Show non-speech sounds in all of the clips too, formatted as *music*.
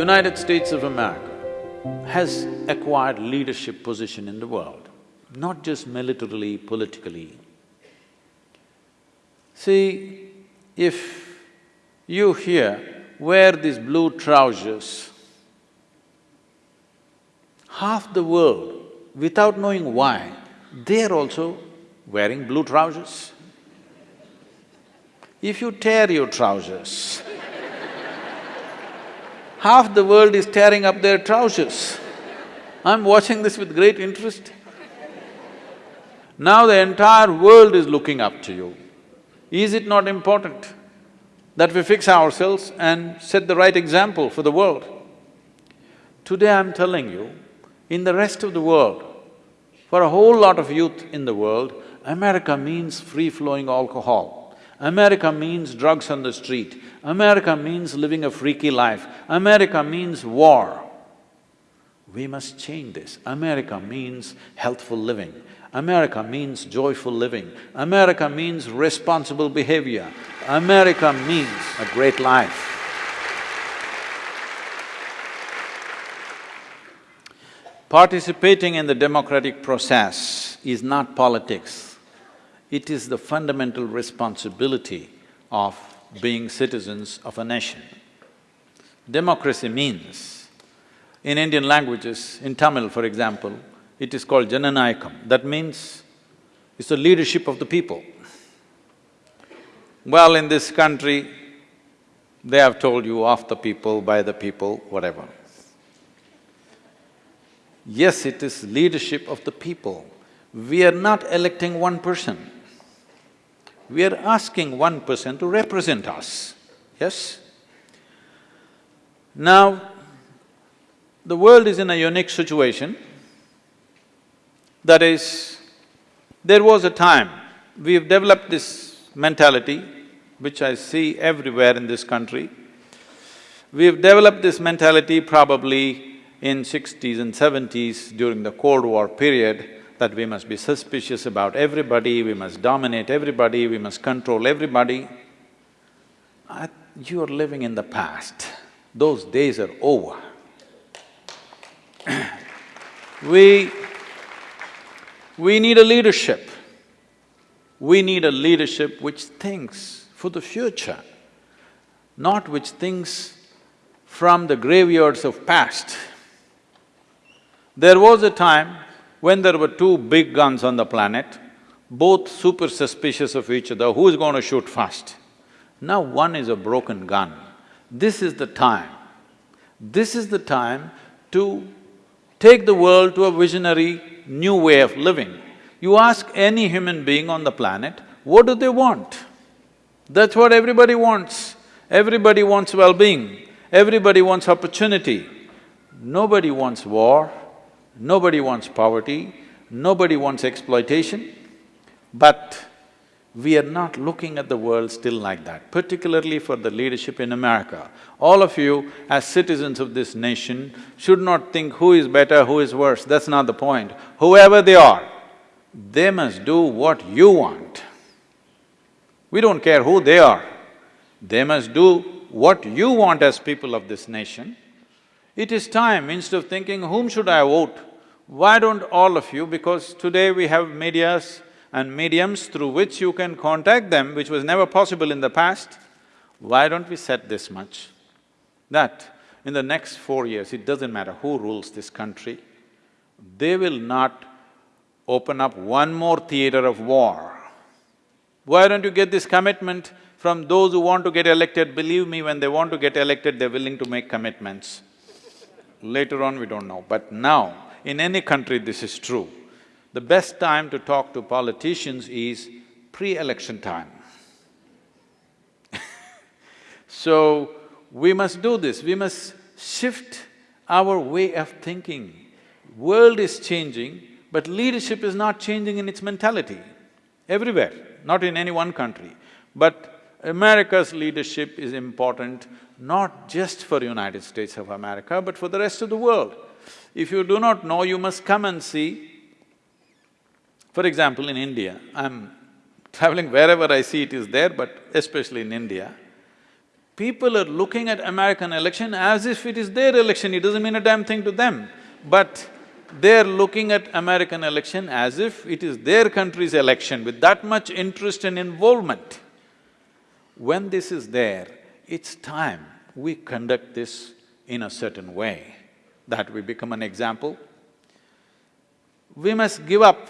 United States of America has acquired leadership position in the world, not just militarily, politically. See, if you here wear these blue trousers, half the world, without knowing why, they're also wearing blue trousers. If you tear your trousers, half the world is tearing up their trousers. I'm watching this with great interest. Now the entire world is looking up to you. Is it not important that we fix ourselves and set the right example for the world? Today I'm telling you, in the rest of the world, for a whole lot of youth in the world, America means free-flowing alcohol. America means drugs on the street. America means living a freaky life. America means war. We must change this. America means healthful living. America means joyful living. America means responsible behavior. America means a great life. Participating in the democratic process is not politics. It is the fundamental responsibility of being citizens of a nation. Democracy means, in Indian languages, in Tamil for example, it is called Jananayakam. That means it's the leadership of the people. Well, in this country, they have told you of the people, by the people, whatever. Yes, it is leadership of the people. We are not electing one person. We are asking one person to represent us, yes? Now, the world is in a unique situation. That is, there was a time, we've developed this mentality, which I see everywhere in this country. We've developed this mentality probably in sixties and seventies during the Cold War period, that we must be suspicious about everybody, we must dominate everybody, we must control everybody. I, you are living in the past. Those days are over. *clears throat* we… we need a leadership. We need a leadership which thinks for the future, not which thinks from the graveyards of past. There was a time when there were two big guns on the planet, both super suspicious of each other, who's going to shoot first? Now one is a broken gun. This is the time. This is the time to take the world to a visionary new way of living. You ask any human being on the planet, what do they want? That's what everybody wants. Everybody wants well-being, everybody wants opportunity. Nobody wants war, Nobody wants poverty, nobody wants exploitation, but we are not looking at the world still like that, particularly for the leadership in America. All of you, as citizens of this nation, should not think who is better, who is worse, that's not the point. Whoever they are, they must do what you want. We don't care who they are, they must do what you want as people of this nation. It is time, instead of thinking, whom should I vote? Why don't all of you, because today we have medias and mediums through which you can contact them, which was never possible in the past, why don't we set this much? That in the next four years, it doesn't matter who rules this country, they will not open up one more theater of war. Why don't you get this commitment from those who want to get elected? Believe me, when they want to get elected, they're willing to make commitments. Later on, we don't know, but now, in any country this is true. The best time to talk to politicians is pre-election time. *laughs* so, we must do this, we must shift our way of thinking. World is changing, but leadership is not changing in its mentality, everywhere, not in any one country. But America's leadership is important not just for United States of America, but for the rest of the world. If you do not know, you must come and see. For example, in India, I'm traveling wherever I see it is there, but especially in India, People are looking at American election as if it is their election, it doesn't mean a damn thing to them. But they're looking at American election as if it is their country's election with that much interest and involvement. When this is there, it's time we conduct this in a certain way, that we become an example. We must give up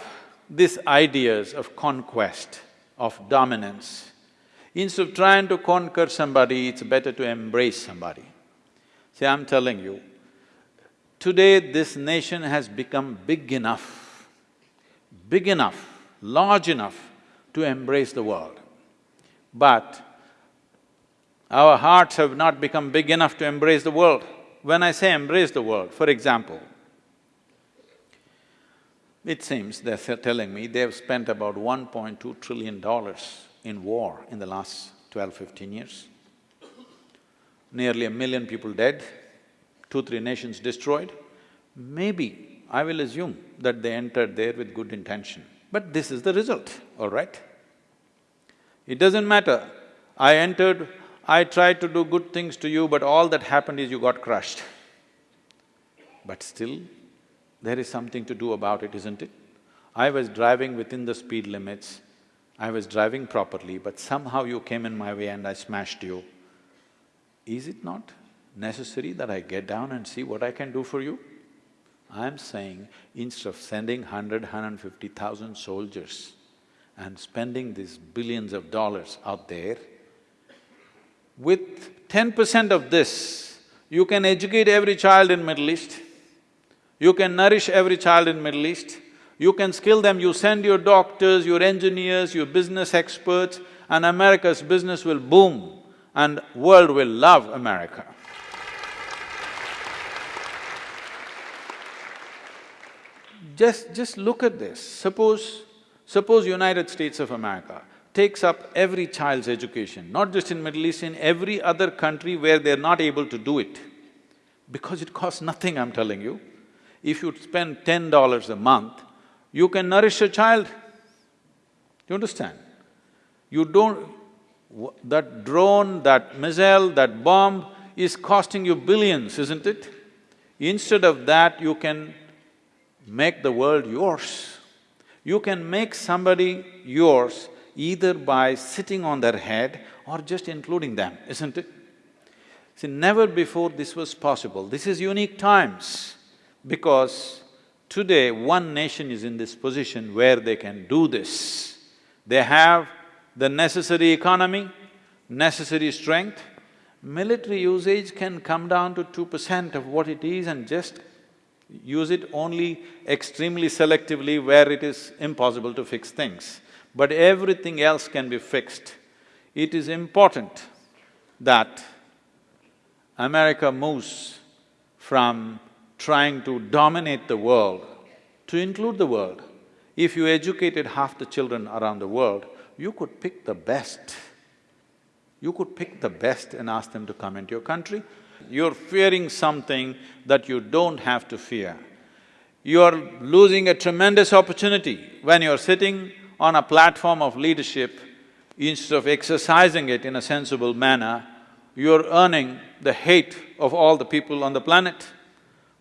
these ideas of conquest, of dominance. Instead of trying to conquer somebody, it's better to embrace somebody. See, I'm telling you, Today, this nation has become big enough, big enough, large enough to embrace the world. But our hearts have not become big enough to embrace the world. When I say embrace the world, for example, it seems they're telling me they've spent about $1.2 trillion in war in the last 12, 15 years. Nearly a million people dead, two, three nations destroyed, maybe I will assume that they entered there with good intention. But this is the result, all right? It doesn't matter, I entered, I tried to do good things to you, but all that happened is you got crushed. But still, there is something to do about it, isn't it? I was driving within the speed limits, I was driving properly, but somehow you came in my way and I smashed you. Is it not? necessary that I get down and see what I can do for you? I'm saying instead of sending hundred, hundred fifty thousand soldiers and spending these billions of dollars out there, with ten percent of this, you can educate every child in Middle East, you can nourish every child in Middle East, you can skill them, you send your doctors, your engineers, your business experts, and America's business will boom and world will love America. Just… just look at this. Suppose… suppose United States of America takes up every child's education, not just in Middle East, in every other country where they're not able to do it. Because it costs nothing, I'm telling you. If you spend ten dollars a month, you can nourish a child. You understand? You don't… that drone, that missile, that bomb is costing you billions, isn't it? Instead of that, you can make the world yours. You can make somebody yours either by sitting on their head or just including them, isn't it? See, never before this was possible. This is unique times because today one nation is in this position where they can do this. They have the necessary economy, necessary strength. Military usage can come down to two percent of what it is and just use it only extremely selectively where it is impossible to fix things. But everything else can be fixed. It is important that America moves from trying to dominate the world to include the world. If you educated half the children around the world, you could pick the best. You could pick the best and ask them to come into your country you're fearing something that you don't have to fear. You're losing a tremendous opportunity when you're sitting on a platform of leadership, instead of exercising it in a sensible manner, you're earning the hate of all the people on the planet.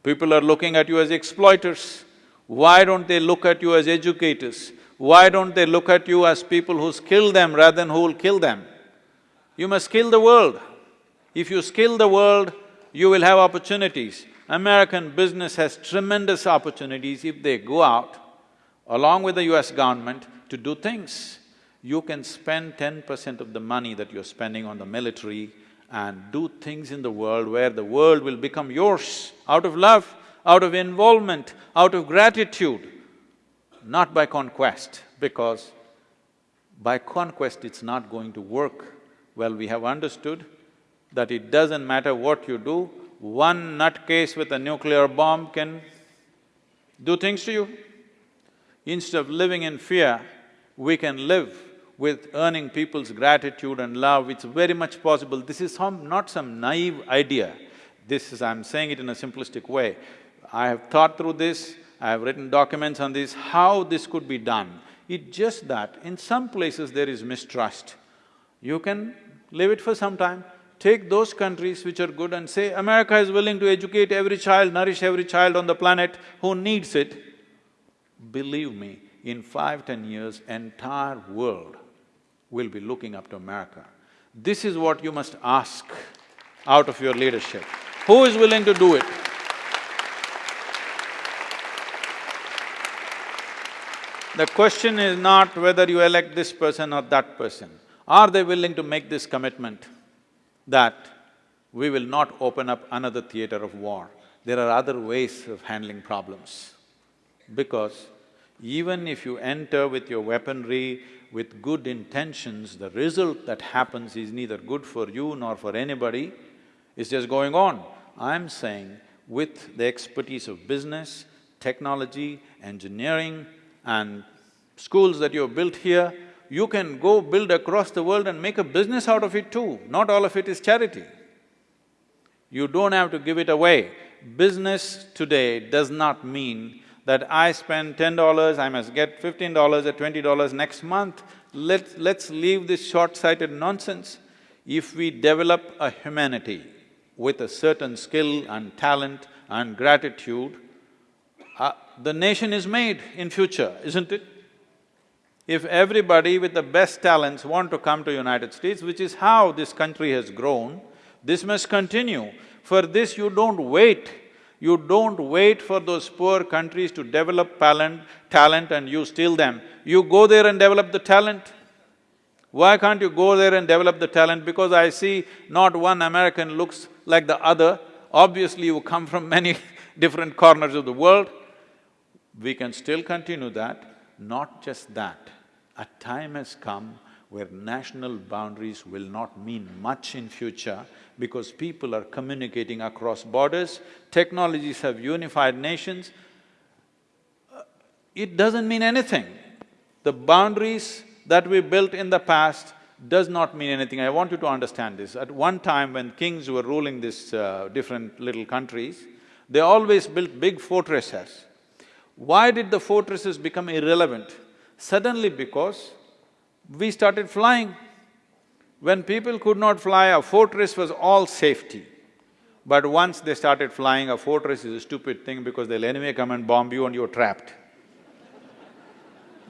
People are looking at you as exploiters. Why don't they look at you as educators? Why don't they look at you as people who skill them rather than who will kill them? You must skill the world. If you skill the world, you will have opportunities. American business has tremendous opportunities if they go out along with the US government to do things. You can spend ten percent of the money that you're spending on the military and do things in the world where the world will become yours out of love, out of involvement, out of gratitude, not by conquest, because by conquest it's not going to work. Well, we have understood that it doesn't matter what you do, one nutcase with a nuclear bomb can do things to you. Instead of living in fear, we can live with earning people's gratitude and love, it's very much possible. This is some… not some naive idea. This is… I'm saying it in a simplistic way. I have thought through this, I have written documents on this, how this could be done. It's just that in some places there is mistrust. You can leave it for some time, take those countries which are good and say, America is willing to educate every child, nourish every child on the planet who needs it. Believe me, in five, ten years, entire world will be looking up to America. This is what you must ask out of your leadership. Who is willing to do it? The question is not whether you elect this person or that person. Are they willing to make this commitment that we will not open up another theater of war? There are other ways of handling problems. Because even if you enter with your weaponry, with good intentions, the result that happens is neither good for you nor for anybody, it's just going on. I'm saying with the expertise of business, technology, engineering and schools that you have built here, you can go build across the world and make a business out of it too. Not all of it is charity. You don't have to give it away. Business today does not mean that I spend ten dollars, I must get fifteen dollars or twenty dollars next month. Let's… let's leave this short-sighted nonsense. If we develop a humanity with a certain skill and talent and gratitude, uh, the nation is made in future, isn't it? If everybody with the best talents want to come to United States, which is how this country has grown, this must continue. For this you don't wait you don't wait for those poor countries to develop talent, talent and you steal them. You go there and develop the talent. Why can't you go there and develop the talent? Because I see not one American looks like the other. Obviously, you come from *laughs* many different corners of the world. We can still continue that. Not just that, a time has come where national boundaries will not mean much in future because people are communicating across borders, technologies have unified nations, uh, it doesn't mean anything. The boundaries that we built in the past does not mean anything. I want you to understand this. At one time when kings were ruling these uh, different little countries, they always built big fortresses. Why did the fortresses become irrelevant? Suddenly because we started flying. When people could not fly, a fortress was all safety. But once they started flying, a fortress is a stupid thing because they'll anyway come and bomb you and you're trapped.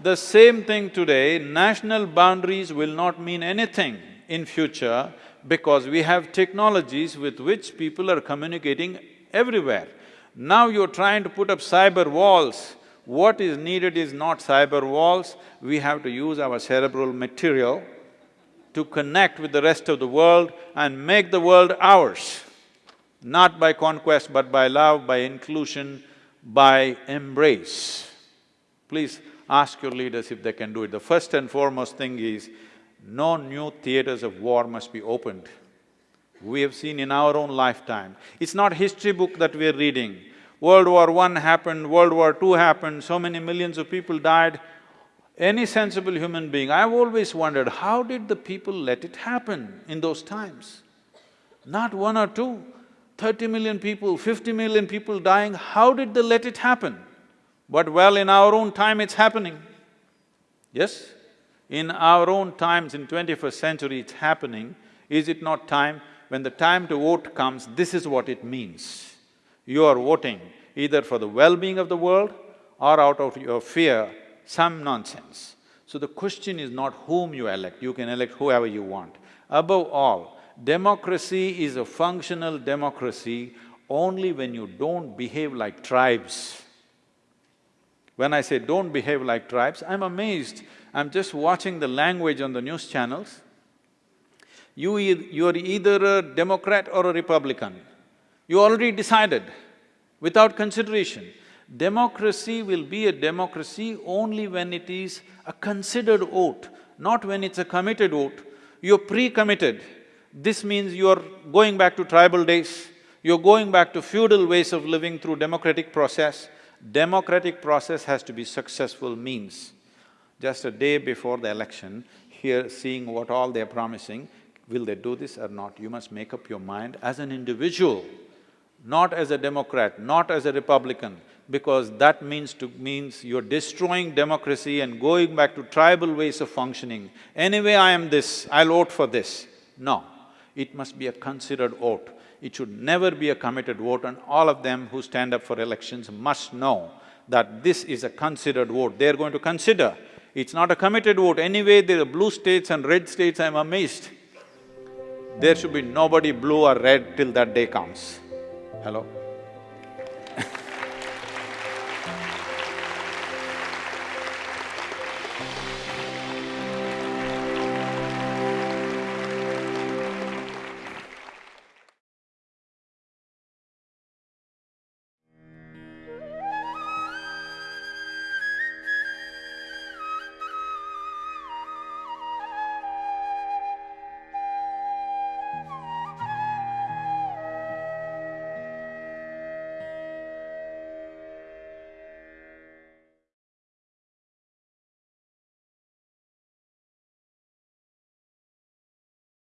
the same thing today, national boundaries will not mean anything in future because we have technologies with which people are communicating everywhere. Now you're trying to put up cyber walls what is needed is not cyber walls, we have to use our cerebral material to connect with the rest of the world and make the world ours. Not by conquest, but by love, by inclusion, by embrace. Please ask your leaders if they can do it. The first and foremost thing is, no new theaters of war must be opened. We have seen in our own lifetime. It's not history book that we're reading. World War One happened, World War Two happened, so many millions of people died. Any sensible human being, I've always wondered, how did the people let it happen in those times? Not one or two, thirty million people, fifty million people dying, how did they let it happen? But well, in our own time it's happening. Yes? In our own times, in twenty-first century it's happening. Is it not time? When the time to vote comes, this is what it means you are voting either for the well-being of the world or out of your fear, some nonsense. So the question is not whom you elect, you can elect whoever you want. Above all, democracy is a functional democracy only when you don't behave like tribes. When I say don't behave like tribes, I'm amazed. I'm just watching the language on the news channels. You e you're either a Democrat or a Republican. You already decided without consideration. Democracy will be a democracy only when it is a considered vote, not when it's a committed vote. You're pre-committed. This means you're going back to tribal days, you're going back to feudal ways of living through democratic process. Democratic process has to be successful means. Just a day before the election, here seeing what all they're promising, will they do this or not? You must make up your mind as an individual not as a Democrat, not as a Republican, because that means to… means you're destroying democracy and going back to tribal ways of functioning. Anyway, I am this, I'll vote for this. No. It must be a considered vote. It should never be a committed vote and all of them who stand up for elections must know that this is a considered vote. They're going to consider. It's not a committed vote. Anyway, there are blue states and red states, I'm amazed. There should be nobody blue or red till that day comes. Hello?